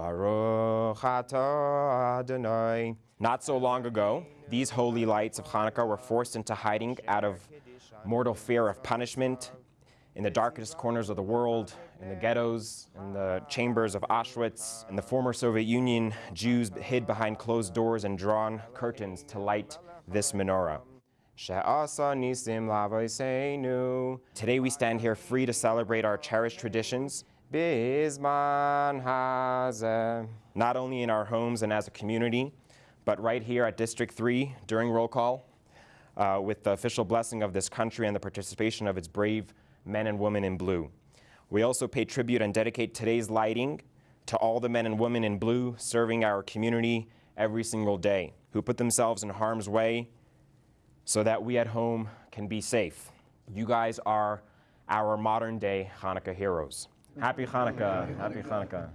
Baruch atah Adonai. Not so long ago, these holy lights of Hanukkah were forced into hiding out of mortal fear of punishment in the darkest corners of the world, in the ghettos, in the chambers of Auschwitz, in the former Soviet Union, Jews hid behind closed doors and drawn curtains to light this menorah. Today we stand here free to celebrate our cherished traditions, not only in our homes and as a community, but right here at District 3 during roll call, uh, with the official blessing of this country and the participation of its brave men and women in blue. We also pay tribute and dedicate today's lighting to all the men and women in blue serving our community every single day, who put themselves in harm's way so that we at home can be safe. You guys are our modern day Hanukkah heroes. Happy Hanukkah, happy Hanukkah.